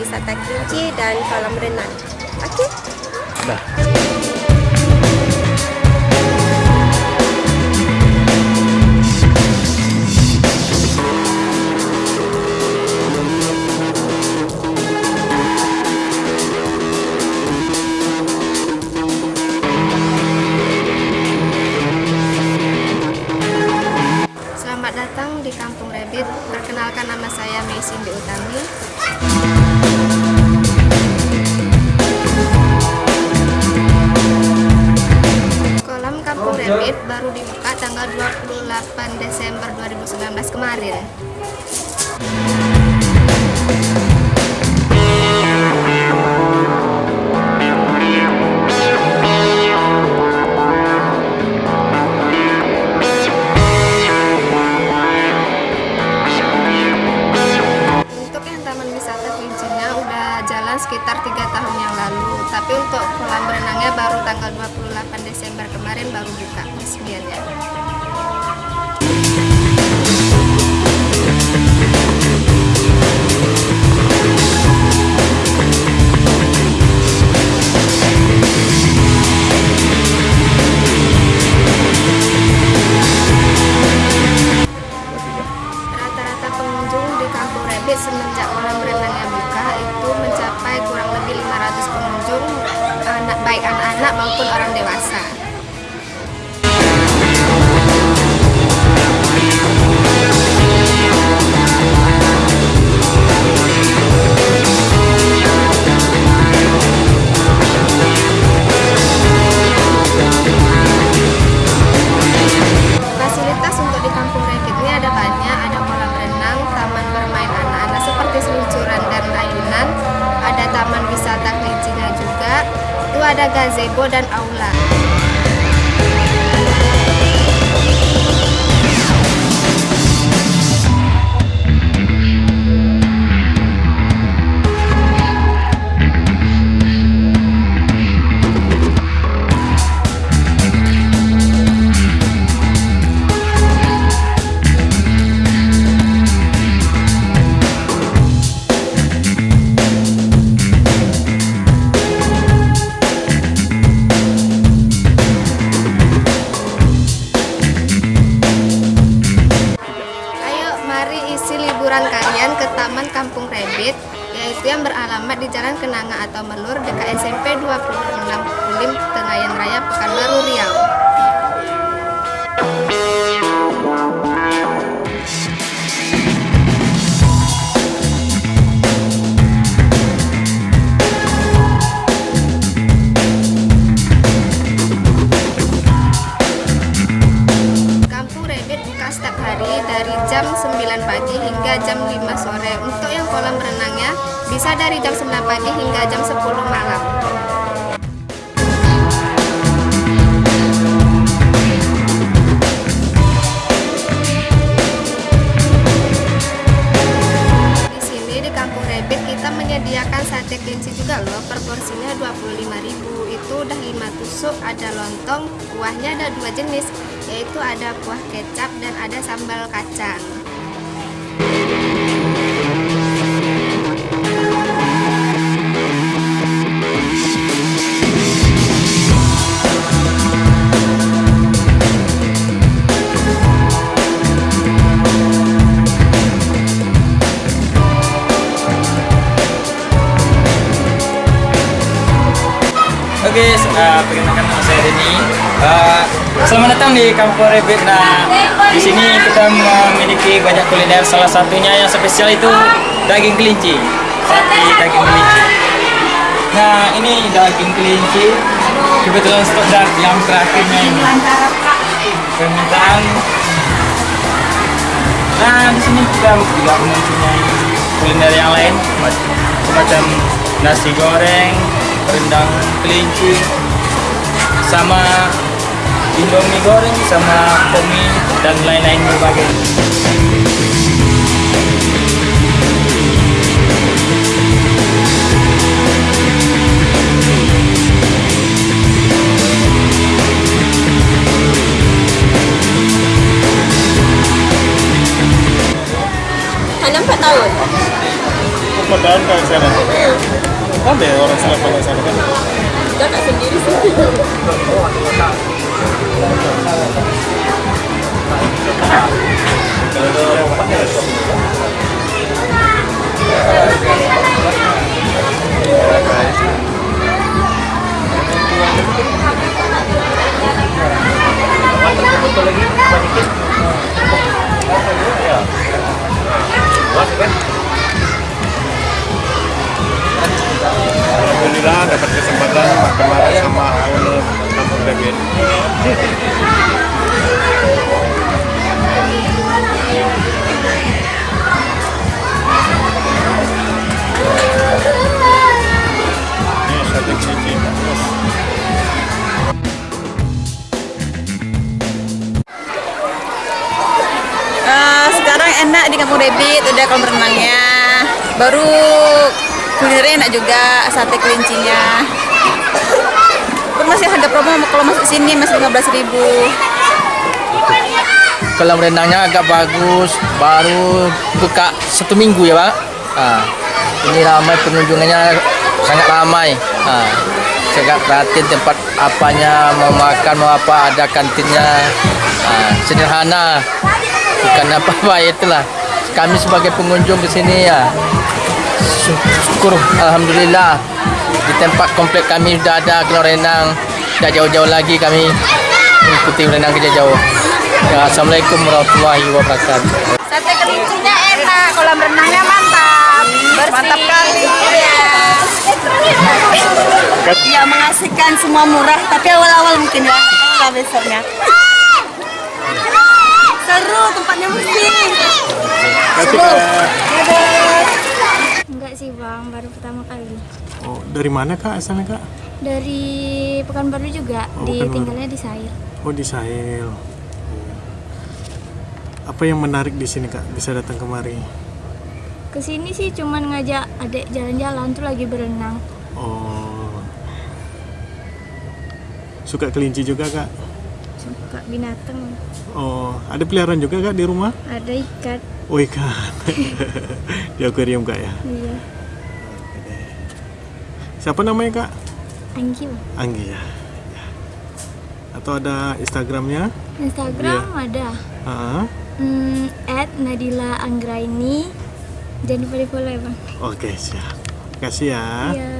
wisata kelinci dan kolam renang. Oke? Nah. Selamat datang di Kampung Rebit. Perkenalkan nama saya Mei Cindy Utami. Rebit baru dibuka tanggal 28 Desember 2019 kemarin. Baru tanggal 28 Desember kemarin baru buka resmiannya. Rata-rata pengunjung di Kampung Rebit semenjak kolam renangnya buka baik anak-anak maupun orang dewasa. Itu ada gazebo dan aula. Taman Kampung Rebit yaitu yang beralamat di Jalan Kenanga atau Melur dekat SMP 26 Kulim Tengayan Raya Pekanbaru Riau. Bisa dari jam 9 pagi hingga jam 10 malam. Di sini di Kampung Rebit kita menyediakan sate kelinci juga loh. Per porsinya 25.000. Itu udah 5 tusuk, ada lontong, kuahnya ada dua jenis, yaitu ada kuah kecap dan ada sambal kacang. Uh, perkenalkan nama saya Denny. Uh, selamat datang di Kampung Rebit. Nah, di sini kita memiliki banyak kuliner. Salah satunya yang spesial itu daging kelinci, sate daging kelinci. Nah, ini daging kelinci. Kebetulan stok yang terakhirnya ini. Permintaan. Nah, di sini kita juga mempunyai kuliner yang lain, semacam nasi goreng, rendang kelinci, sama indomie goreng, sama komi dan lain-lain berbagai. Hanya 4 tahun. Empat tahun kan sekarang? Ada ya orang Surabaya sana kan? Kakak sendiri sih. Alhamdulillah Eh, sekarang enak di Kampung Rebit, udah kolam renangnya. Baru kulinernya enak juga, sate kelincinya. Masih harga promo kalau masuk sini masih 15.000 ribu. Kolam renangnya agak bagus, baru buka satu minggu ya pak. Ah, ini ramai pengunjungnya sangat ramai. Ah, saya agak perhatiin tempat apanya mau makan mau apa ada kantinnya Ah, sederhana bukan apa-apa itulah kami sebagai pengunjung di sini ya sy- syukur alhamdulillah di tempat komplek kami sudah ada kolam renang tidak jauh-jauh lagi kami mengikuti renang ke jauh ya, Assalamualaikum warahmatullahi wabarakatuh Sate kelincinya enak, kolam renangnya mantap. Mantap kali. Ya mengasihkan semua murah, tapi awal-awal mungkin ya, kalau besoknya. Seru tempatnya mesti. Kasih Kak. Enggak sih bang, baru pertama kali. Oh, dari mana kak asalnya kak? Dari Pekanbaru juga, Oh, di Pekanbaru. tinggalnya di Sair. Oh di Sahel. Apa yang menarik di sini kak? Bisa datang kemari? Ke sini sih cuman ngajak adik jalan-jalan tuh lagi berenang. Oh. Suka kelinci juga kak? Suka binatang, Oh, ada peliharaan juga kak di rumah? ada ikat. Oh ikan. di akuarium kak ya? Iya, Siapa namanya kak? Anggi bang. Anggi ya. Ya. Atau ada Instagramnya? Instagram Iya. ada. Ah, Hmm, at Nadila Anggraini. Jangan lupa di follow ya bang. Oke siap. Kasih ya. Iya.